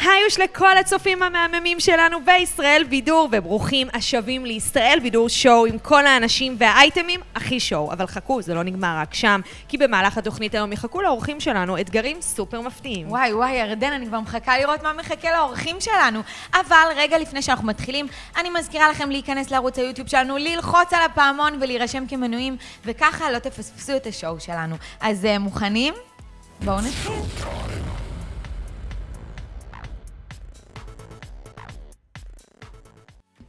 היוש לכל הצופים המהממים שלנו בישראל בידור, וברוכים השבים לישראל בידור שואו עם כל האנשים והאייטמים הכי שואו. אבל חכו, זה לא נגמר רק שם, כי במהלך התוכנית היום יחכו לאורחים שלנו אתגרים סופר מפתיעים. וואי וואי, ירדן, אני כבר מחכה לראות מה מחכה לאורחים שלנו. אבל רגע לפני שאנחנו מתחילים, אני מזכירה לכם להיכנס לערוץ היוטיוב שלנו, ללחוץ על הפעמון ולהירשם כמנויים, וככה לא תפספסו את השואו שלנו. אז uh, מוכנים? בואו נתחיל.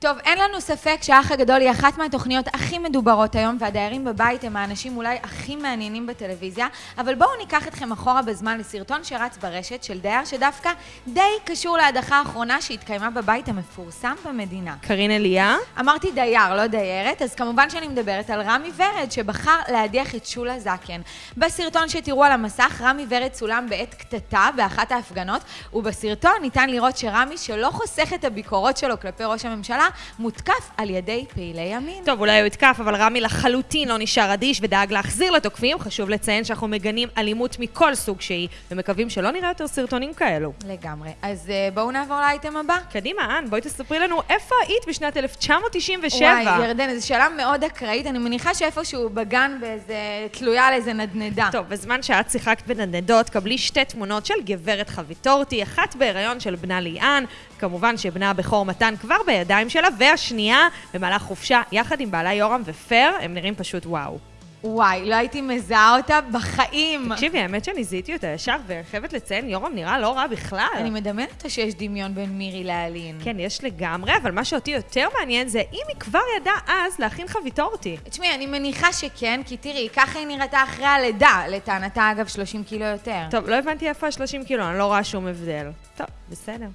טוב, אין לנו ספק שהאח הגדול היא אחת מהתוכניות הכי מדוברות היום, והדיירים בבית הם האנשים אולי הכי מעניינים בטלוויזיה, אבל בואו ניקח אתכם אחורה בזמן לסרטון שרץ ברשת של דייר שדווקא די קשור להדחה האחרונה שהתקיימה בבית המפורסם במדינה. קארין אליה? אמרתי דייר, לא דיירת, אז כמובן שאני מדברת על רמי ורד, שבחר להדיח את שולה זקן. בסרטון שתראו על המסך, רמי ורד צולם בעת קטטה באחת ההפגנות, ובסרטון ניתן לראות שרמי, שלא חוסך את הביקורות שלו כלפי ראש הממשלה, מותקף על ידי פעילי ימין. טוב, אולי הוא יתקף, אבל רמי לחלוטין לא נשאר אדיש ודאג להחזיר לתוקפים. חשוב לציין שאנחנו מגנים אלימות מכל סוג שהיא, ומקווים שלא נראה יותר סרטונים כאלו. לגמרי. אז uh, בואו נעבור לאייטם הבא. קדימה, אן, בואי תספרי לנו איפה היית בשנת 1997. וואי, ירדן, זו שאלה מאוד אקראית. אני מניחה שאיפשהו בגן באיזה... תלויה על איזה נדנדה. טוב, בזמן שאת שיחקת בנדנדות, קבלי שתי תמונות של גברת חביטורטי, אחת בהיריון של בנה ליאן, כמובן שבנה הבכור מתן כבר בידיים שלה, והשנייה במהלך חופשה יחד עם בעלה יורם ופר, הם נראים פשוט וואו. וואי, לא הייתי מזהה אותה בחיים. תקשיבי, האמת שאני זיהיתי אותה ישר, ואני חייבת לציין, יורם נראה לא רע בכלל. אני מדמיינת אותה שיש דמיון בין מירי לאלין. כן, יש לגמרי, אבל מה שאותי יותר מעניין זה אם היא כבר ידעה אז להכין חביתורתי. תשמעי, אני מניחה שכן, כי תראי, ככה היא נראתה אחרי הלידה, לטענתה אגב 30 קילו יותר. טוב, לא הבנתי איפה ה-30 קילו, אני לא רואה שום הבדל. טוב, בסדר.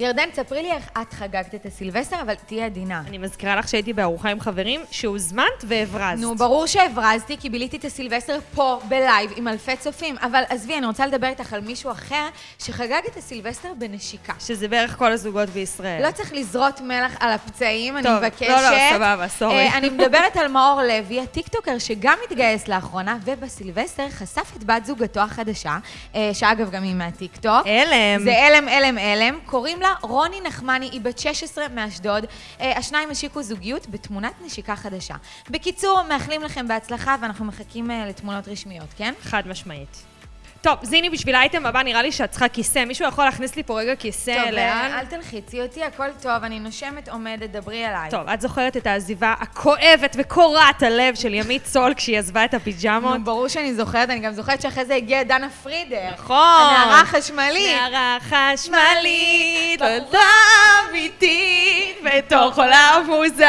ירדן, ספרי לי איך את חגגת את הסילבסטר, אבל תהיי עדינה. אני מזכירה לך שהייתי בארוחה עם חברים, שהוזמנת והברזת. נו, ברור שהברזתי, כי ביליתי את הסילבסטר פה, בלייב, עם אלפי צופים. אבל עזבי, אני רוצה לדבר איתך על מישהו אחר שחגג את הסילבסטר בנשיקה. שזה בערך כל הזוגות בישראל. לא צריך לזרות מלח על הפצעים, טוב, אני מבקשת. לא, לא, סבבה, סורי. אה, אני מדברת על מאור לוי, הטיקטוקר שגם התגייס לאחרונה, ובסילבסטר חשף את בת זוגתו החדשה, אה, שאגב גם היא מהטיקטוק. הלם. זה הלם, הלם, הלם. קוראים לה רוני נחמני, היא בת 16 מאשדוד. אה, השניים השיקו זוגיות בתמונת נשיקה חדשה. בקיצור, מאחלים לכם בהצלחה, ואנחנו מחכים אה, לתמונות רשמיות, כן? חד משמעית. טוב, זיני, בשביל האייטם הבא נראה לי שאת צריכה כיסא. מישהו יכול להכניס לי פה רגע כיסא טוב, לאן? אה, אל תלחיצי אותי, הכל טוב, אני נושמת, עומדת, דברי אליי. טוב, את זוכרת את העזיבה הכואבת וקורעת הלב של ימית סול כשהיא עזבה את הפיג'מות? נו, ברור שאני זוכרת, אני גם זוכרת שאחרי זה הגיעה דנה פרידר. נכון. הנערה החשמלית. נערה חשמלית, בחורה אמיתית, בתוך עולם מוזר.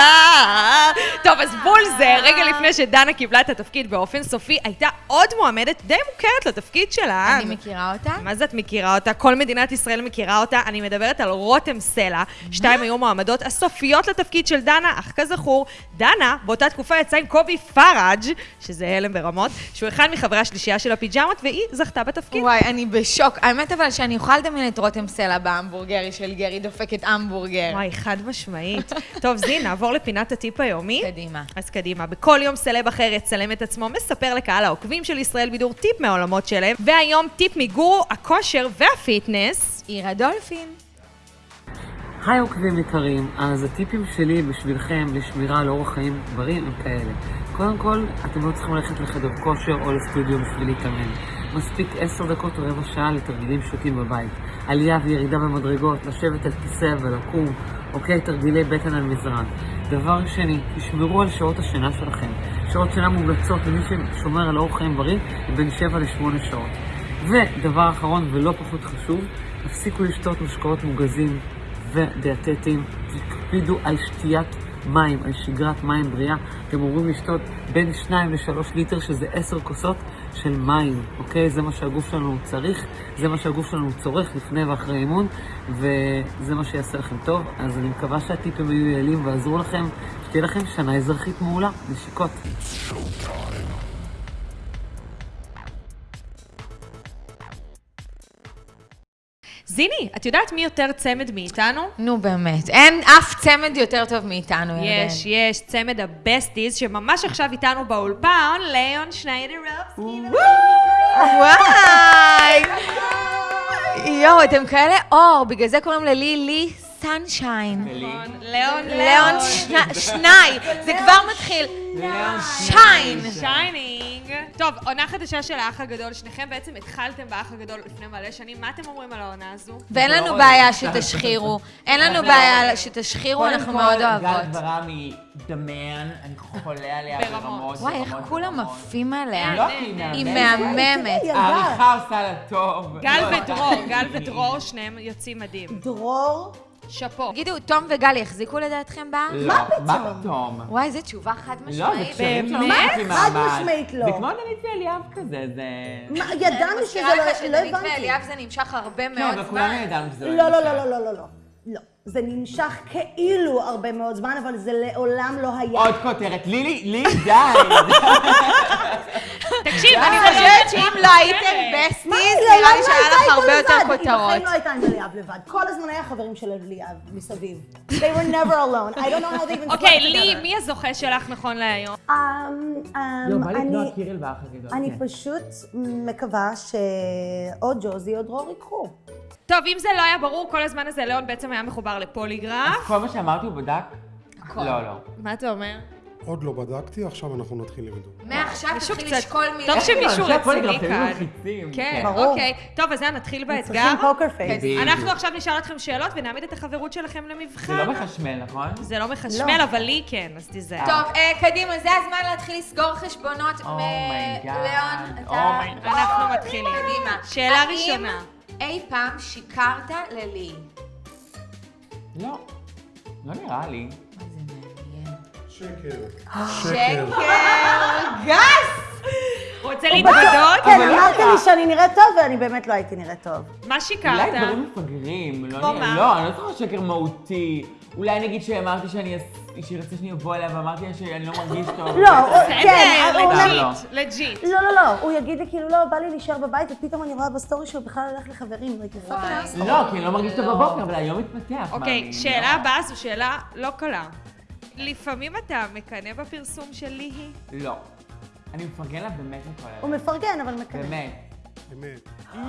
טוב, אז בול זה, רגע לפני שדנה קיבלה את התפקיד באופן סופי, הייתה עוד מועמדת די מוכרת לתפקיד שלה. אני מכירה אותה. מה זה את מכירה אותה? כל מדינת ישראל מכירה אותה. אני מדברת על רותם סלע. שתיים היו מועמדות הסופיות לתפקיד של דנה, אך כזכור, דנה באותה תקופה יצאה עם קובי פראג', שזה הלם ברמות, שהוא אחד מחברי השלישייה של הפיג'מות, והיא זכתה בתפקיד. וואי, אני בשוק. האמת אבל שאני יכולה לדמיין את רותם סלע בהמבורגרי של גרי דופקת המבורגר. וואי, חד משמעית. טוב, זין, נעבור לפינת הטיפ היומי. קדימה. אז קדימה, בכל יום סלב אחר יצלם את עצמו, מספר לקהל העוקבים של ישראל בידור טיפ מהעולמות שלהם, והיום טיפ מגורו הכושר והפיטנס. עירה דולפין. היי עוקבים יקרים, אז הטיפים שלי בשבילכם לשמירה על אורח חיים בריא הם כאלה. קודם כל, אתם לא צריכים ללכת לחדר כושר או לסטודיו בשביל להתאמן. מספיק עשר דקות או רבע שעה לתרגילים פשוטים בבית. עלייה וירידה במדרגות, לשבת על כיסא ולקום, אוקיי? תרגילי בטן על מזרן. דבר שני, תשמרו על שעות השינה שלכם. שעות שינה מומלצות למי ששומר על אורח חיים בריא בין 7 ל-8 שעות. ודבר אחרון ולא פחות חשוב, תפסיקו לשתות משקאות מוגזים ודיאטטיים, תקפידו על שתיית מים, על שגרת מים בריאה. אתם אמורים לשתות בין 2 ל-3 ליטר, שזה 10 כוסות של מים, אוקיי? זה מה שהגוף שלנו צריך, זה מה שהגוף שלנו צורך לפני ואחרי אימון, וזה מה שיעשה לכם טוב. אז אני מקווה שהטיפים היו יעילים ועזרו לכם. שתהיה לכם שנה אזרחית מעולה. נשיקות. זיני, את יודעת מי יותר צמד מאיתנו? נו באמת, אין אף צמד יותר טוב מאיתנו, ירדן. יש, יש, צמד ה besties, שממש עכשיו איתנו באולפן, ליאון שניידרובסקי. וואי! יואו, אתם כאלה אור, בגלל זה קוראים ללי לי sunshine. נכון. ליאון, ליאון שני- זה כבר מתחיל. shine. shining. טוב, עונה חדשה של האח הגדול. שניכם בעצם התחלתם באח הגדול לפני מלא שנים. מה אתם אומרים על העונה הזו? ואין לנו בעיה שתשחירו. אין לנו בעיה שתשחירו, אנחנו מאוד גל אוהבות. דברה מדמיין, אני חולה עליה ברמות. וואי, איך כולם. עפים עליה. לא, היא היא מהממת. העריכה עושה לה טוב. גל לא, ודרור, גל ודרור, שניהם יוצאים מדהים. דרור, שאפו. תגידו, תום וגל יחזיקו לדעתכם בה? לא, מה פתאום? וואי, איזו תשובה חד לא, זה משמעית. קשרים שלא באמת? חד. משמעית לא. זה כמו דנית ואליאב כזה, זה... מה, ידענו שזה מזכירה לך לא, לא שדנית. ואליאב זה נמשך הרבה כן, מאוד אבל כולנו זמן. ידענו שזה לא, לא, נמשך. לא, לא, לא, לא, לא. לא. זה נמשך כאילו הרבה מאוד זמן, אבל זה לעולם לא היה. עוד כותרת, לילי, לי, די. תקשיב, אני חושבת שאם לא הייתם בסטיז, מה, נראה לי שהיה לא לך הייתה הרבה יותר כותרות. בחיים לא הייתה עם אליאב לבד. כל הזמן היה חברים של אליאב מסביב. They were never alone. I don't know how they even אוקיי, לי. מי הזוכה שלך נכון להיום? אמ, אמ, לא, אני- הקירל באח הגדול. אני כן. פשוט מקווה שאו ג'וזי או דרור ייקחו. טוב, אם זה לא היה ברור, כל הזמן הזה ליאון בעצם היה מחובר לפוליגרף. כל מה שאמרתי הוא בדק? לא, לא. מה אתה אומר? עוד לא בדקתי, עכשיו אנחנו נתחיל לבדוק. מעכשיו תתחיל לשקול מילים. טוב שמישהו רציני כאן. כן, ברור. אוקיי. טוב, אז נתחיל באתגר. צריכים פוקר פייס. בדיוק. אנחנו עכשיו נשאל אתכם שאלות ונעמיד את החברות שלכם זה למבחן. לא מחשמל, נכון? זה לא מחשמל, אבל לי כן, אז תיזהר. טוב, אה, קדימה, זה הזמן להתחיל לסגור חשבונות. Oh my God. ליאון, Oh אתה... God. אנחנו מתחילים. קדימה. שאלה ראשונה. אי פעם שיקרת ללי? לא. לא נראה לי. מה זה מעניין. שקר. שקר גס! רוצה להתוודות? כן, אבל לא אמרת. לי שאני נראית טוב, ואני באמת לא הייתי נראית טוב. מה אולי שיקרת? דברים מפגרים, לא כמו נראה. מה? לא, אני לא זוכרת שקר מהותי. אולי נגיד שאמרתי שאני... אס- שהיא רצתה שאני אבוא אליה ואמרתי לה שאני לא מרגיש טוב. לא, כן, אומר... לא. legit, legit. לא, לא, לא, הוא יגיד לי כאילו, לא, בא לי להישאר בבית, ופתאום אני רואה בסטורי שהוא בכלל הולך לחברים, fucking לא, כי אני לא מרגיש טוב בבוקר, אבל היום מתפתח. אוקיי, שאלה לא. הבאה זו שאלה לא קלה. לפעמים אתה מקנא בפרסום של ליהי? לא. אני מפרגן לה באמת מכל הלב. מפרגן, אבל מקנא. באמת. באמת. יואו!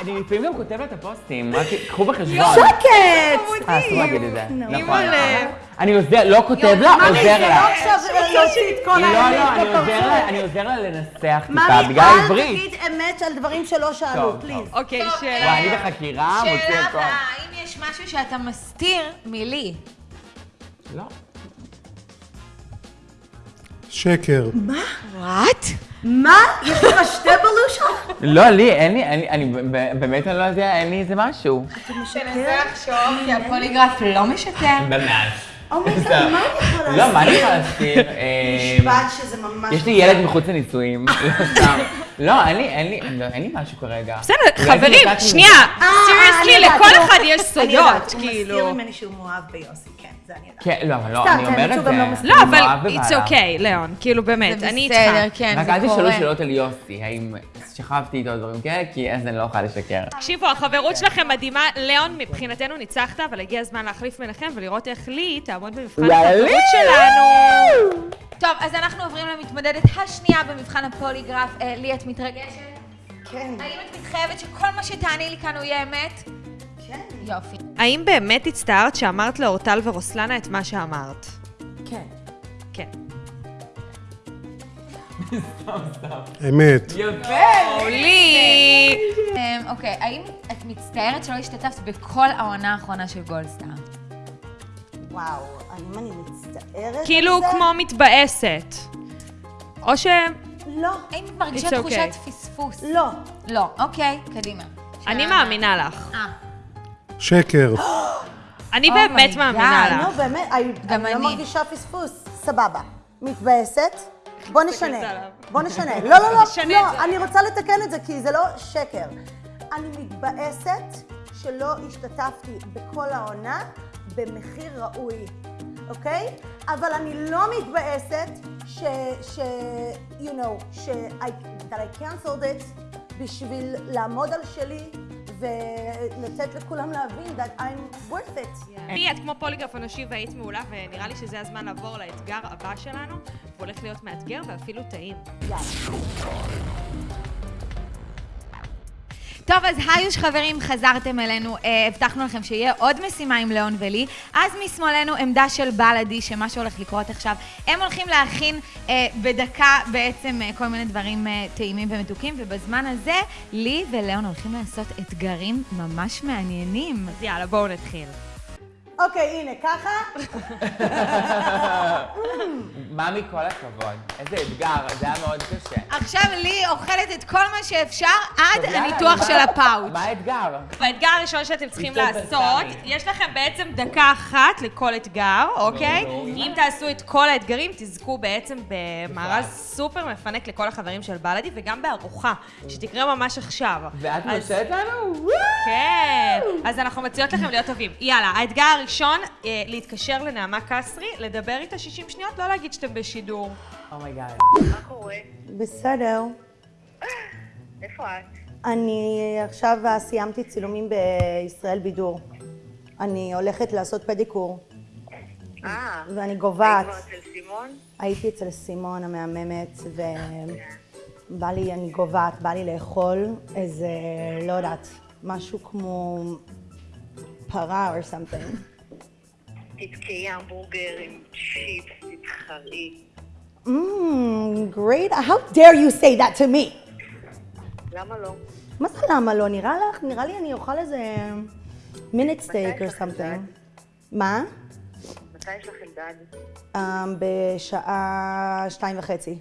אני לפעמים גם כותב את הפוסטים, רק קחו בחשבון. שקט! אה, אסור להגיד את זה. נכון. אני עוזר, לא כותב לה, עוזר לא לה. לא, לא, אני. עוזר לה, לנסח טיפה, בגלל אל העברית. תגיד אמת על דברים שלא שאלו, פליז. אוקיי, שאלה. אני בחקירה, מוציא שאלה הכל. הבאה, האם יש משהו שאתה מסתיר מלי? לא. שקר. what? מה? יש לך שתי בלושות? לא, לי, אין לי, אני ב- באמת אני לא יודע, אין לי איזה משהו. תנסה לחשוב, כי הפוליגרף לא משקר. באמת. oh my God, מה אני יכולה להסתיר? לא, מה אני יכולה להסתיר? אה, משפט שזה ממש... יש לי ילד מחוץ לנישואים, לא. לא, אין לי, אין לי, לא, אין לי משהו כרגע. בסדר, חברים. שנייה, אה, seriously, יודעת, לכל הוא- אחד יש אני יודעת, סודות, הוא כאילו. מסתיר ממני שהוא מאוהב ביוסי, כן, זה. כן, לא, אבל לא, אני כן, אומר את שהוא זה. גם לא מסכים. לא, אבל it's okay, ליאון, כאילו באמת, זה אני בסדר, איתך. כן, רק זה אל תשאלו קורה. שאלות על יוסי, האם שכבתי איתו דברים כאלה, כי אז אני לא אוכל לשקר. תקשיבו, החברות שלכם מדהימה. ליאון, מבחינתנו ניצחת, אבל הגיע הזמן להחליף ביניכם ולראות איך לי תעמוד במבחן החברות! שלנו. טוב, אז אנחנו עוברים למתמודדת השנייה במבחן הפוליגרף. אה, לי, את מתרגשת? כן, האם את מתחייבת שכל מה שתעני לי כאן הוא יהיה אמת? כן, יופי. האם באמת הצטערת שאמרת לאורטל ורוסלנה את מה שאמרת? כן. כן. אמת. יפה! לי! אמ, אוקיי, האם את מצטערת שלא השתתפת בכל העונה האחרונה של גולדסטאר? וואו, האם אני מצטערת על כאילו? כמו מתבאסת. או ש... לא, האם את מרגישה. תחושת פספוס? לא. לא. אוקיי, קדימה. אני מאמינה לך. אה, שקר. אני Oh באמת my מאמינה. לך. נו, באמת, אני גם אני אני. לא מרגישה פספוס. סבבה. מתבאסת? בוא נשנה. בוא נשנה. לא, לא, לא, לא. אני רוצה לתקן את זה, כי זה לא שקר. אני מתבאסת שלא השתתפתי בכל העונה במחיר ראוי, אוקיי? אבל אני לא מתבאסת ש... ש... you know, ש... I, that I canceled it בשביל לעמוד על שלי ולתת לכולם להבין that I'm worth it. לי, את כמו פוליגרף אנושי והיית מעולה, ונראה לי שזה הזמן לעבור לאתגר הבא שלנו. הוא הולך להיות מאתגר ואפילו טעים. טוב, אז היוש חברים, חזרתם אלינו, אה, הבטחנו לכם שיהיה עוד משימה עם ליאון ולי. אז משמאלנו עמדה של בלאדי, שמה שהולך לקרות עכשיו, הם הולכים להכין אה, בדקה בעצם אה, כל מיני דברים אה, טעימים ומתוקים, ובזמן הזה, לי וליאון הולכים לעשות אתגרים ממש מעניינים. אז יאללה, בואו נתחיל. אוקיי, הנה, ככה. ממי, כל הכבוד. איזה אתגר, זה היה מאוד קשה. עכשיו לי אוכלת את כל מה שאפשר עד הניתוח מה- של הפאוץ'. מה האתגר? באתגר הראשון שאתם צריכים לעשות. יש לכם בעצם דקה אחת לכל אתגר, אוקיי? אם תעשו את כל האתגרים, תזכו בעצם במארז סופר מפנק לכל החברים של בלאדי, וגם בארוחה, שתקרה ממש עכשיו. ואת אז- מרשה לנו? כן. אז אנחנו מציעות לכם להיות טובים. יאללה, האתגר הראשון, אה, להתקשר לנעמה קסרי, לדבר איתה 60 שניות, לא להגיד שאתם בשידור. oh my God. מה קורה? בסדר. איפה את? אני עכשיו סיימתי צילומים בישראל בידור. אני הולכת לעשות פדיקור, אה, ואני גוועת. היית כבר אצל סימון? הייתי אצל סימון המהממת, ובא לי, אני גוועת, בא לי לאכול איזה, לא יודעת, משהו כמו פרה or something. תתקעי המבורגר עם צ'יפס, תתחרי. Mmm, great. How dare you say that to me? למה לא? מה זה למה לא? נראה לך, נראה לי אני אוכל איזה מינט סטייק something. אלדד? מה? מתי יש לך אלדד? Um, בשעה שתיים וחצי.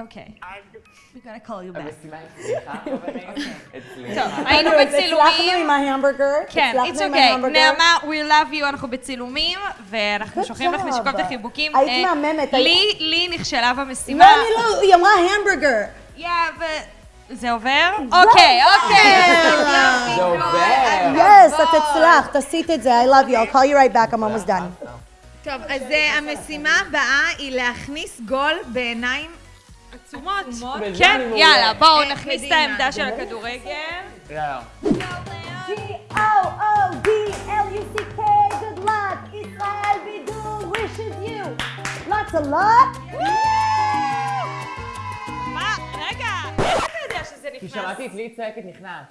אוקיי. עד... We gotta call you back. המשימה הצליחה, חברים? אצלי. טוב, היינו הצלחנו בצילומים. עם ההמבורגר. כן, it's הצלחנו okay. נעמה, we love you, אנחנו בצילומים, ואנחנו שולחים לך job. נשיקות וחיבוקים. היית אה, מהממת, לי, לי נכשלה לא, במשימה. אני לא, היא אמרה המבורגר. יא, ו... זה עובר? אוקיי, אוקיי. זה עובר. יס, את הצלחת, עשית את זה, I love you, I'll call you right back, I'm almost done. טוב, אז אה, המשימה הבאה היא להכניס גול בעיניים עצומות. כן. יאללה, בואו אה, נכניס את. העמדה של הכדורגל. יאללה. G-O-O-D-L-U-C-K, good luck, ישראל בידור wishes you lots of luck. מה? רגע, איך אתה יודע שזה כי? שמעתי את לי צועקת נכנס.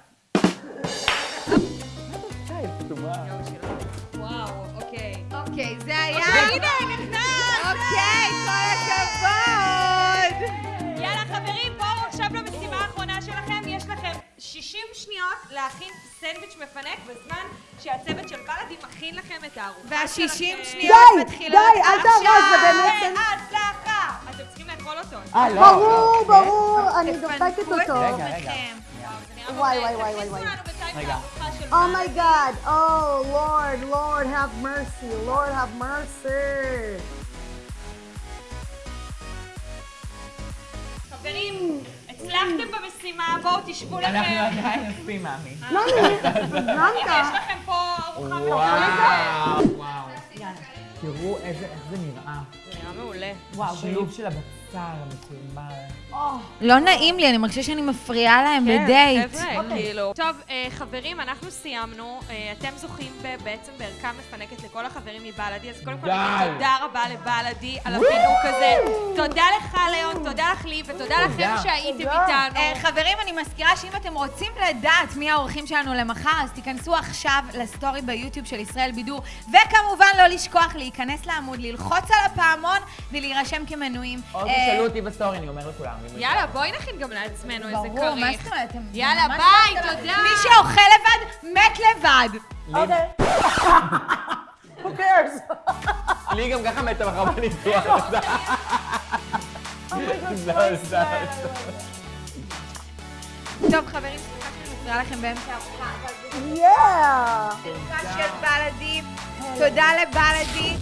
וואו, אוקיי. אוקיי, זה היה... הנה, נכנס! להכין סנדוויץ' מפנק בזמן שהצוות של בלאדי מכין לכם את הארוחה וה-60 שלכם. שניות די, מתחילות די, אל תהרוס, זה באמת... בהצלחה! אתם צריכים לאכול אותו. אה, לא. ברור, ברור, אני דופקת אותו. רגע, רגע. עצמכם. וואי, וואי, וואי, וואי, וואי. Oh God, oh Lord, Lord have mercy, Lord have mercy. חברים, הצלחתם במשימה, בואו תשבו אנחנו לכם. עדיין נסים, מאמי. לא, הנה, יש לכם פה ארוחה מפנקת. וואו, וואו. תראו איזה, איך זה נראה. נראה מעולה. וואו, השילוב של הבשר המקולמל. לא נעים לי, אני מרגישה שאני מפריעה להם כן, בדייט. חבר'ה, כאילו. טוב, אה, חברים, אנחנו סיימנו. אה, אתם זוכים בעצם בערכה מפנקת לכל החברים מבלאדי, אז קודם כל. נגיד תודה רבה לבלאדי על הפינוק הזה. תודה לך, ליאון, תודה לך, לי, ותודה לכם שהייתם איתנו. אה, חברים, אני מזכירה שאם אתם רוצים לדעת מי האורחים שלנו למחר, אז תיכנסו עכשיו לסטורי ביוטיוב של ישראל בידור, וכמובן לא לשכוח להיכנס לעמוד, ללחוץ על הפעמון ולהירשם כמנויים. או אה, תשאלו אותי בסטורי, אני אומר לכולם. יאללה, בואי נכין גם לעצמנו איזה כריך. ברור, מה זאת אומרת? אתם יאללה, ממש ביי, לא- תודה. מי שאוכל לבד, מת לבד. Okay. Who cares? לי גם ככה מתה מחר בניתוח. לא, לא. טוב, חברים, סליחה שאני מפריעה לכם באמצע הארוחה, אבל של בלאדי. תודה לבלאדי.